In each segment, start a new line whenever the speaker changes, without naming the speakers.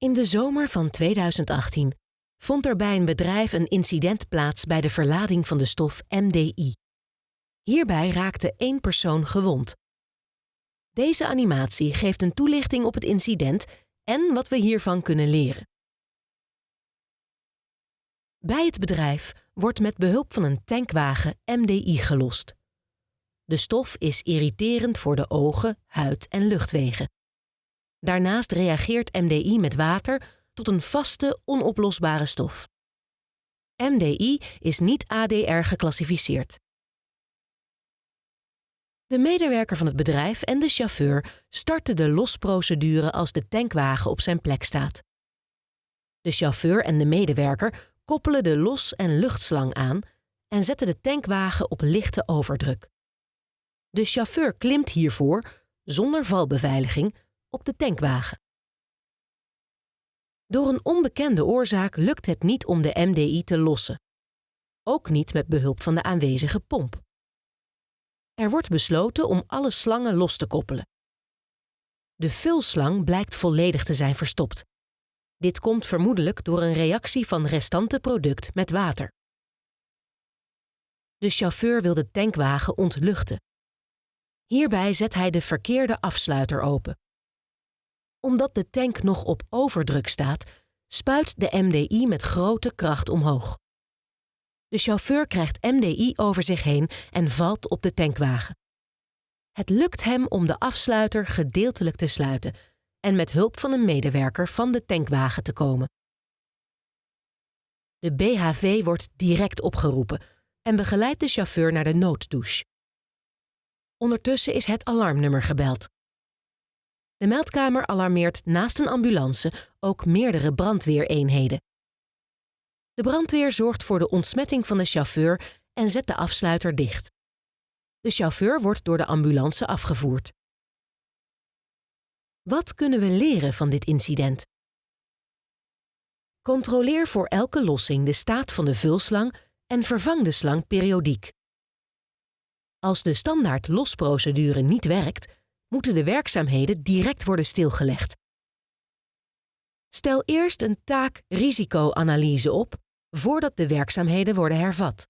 In de zomer van 2018 vond er bij een bedrijf een incident plaats bij de verlading van de stof MDI. Hierbij raakte één persoon gewond. Deze animatie geeft een toelichting op het incident en wat we hiervan kunnen leren. Bij het bedrijf wordt met behulp van een tankwagen MDI gelost. De stof is irriterend voor de ogen, huid en luchtwegen. Daarnaast reageert MDI met water tot een vaste, onoplosbare stof. MDI is niet ADR geclassificeerd. De medewerker van het bedrijf en de chauffeur starten de losprocedure als de tankwagen op zijn plek staat. De chauffeur en de medewerker koppelen de los- en luchtslang aan en zetten de tankwagen op lichte overdruk. De chauffeur klimt hiervoor, zonder valbeveiliging, op de tankwagen. Door een onbekende oorzaak lukt het niet om de MDI te lossen. Ook niet met behulp van de aanwezige pomp. Er wordt besloten om alle slangen los te koppelen. De vulslang blijkt volledig te zijn verstopt. Dit komt vermoedelijk door een reactie van restante product met water. De chauffeur wil de tankwagen ontluchten. Hierbij zet hij de verkeerde afsluiter open. Omdat de tank nog op overdruk staat, spuit de MDI met grote kracht omhoog. De chauffeur krijgt MDI over zich heen en valt op de tankwagen. Het lukt hem om de afsluiter gedeeltelijk te sluiten en met hulp van een medewerker van de tankwagen te komen. De BHV wordt direct opgeroepen en begeleidt de chauffeur naar de nooddouche. Ondertussen is het alarmnummer gebeld. De meldkamer alarmeert naast een ambulance ook meerdere brandweereenheden. De brandweer zorgt voor de ontsmetting van de chauffeur en zet de afsluiter dicht. De chauffeur wordt door de ambulance afgevoerd. Wat kunnen we leren van dit incident? Controleer voor elke lossing de staat van de vulslang en vervang de slang periodiek. Als de standaard losprocedure niet werkt, moeten de werkzaamheden direct worden stilgelegd. Stel eerst een taak-risicoanalyse op voordat de werkzaamheden worden hervat.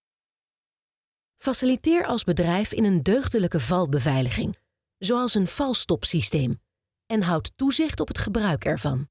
Faciliteer als bedrijf in een deugdelijke valbeveiliging, zoals een valstopsysteem, en houd toezicht op het gebruik ervan.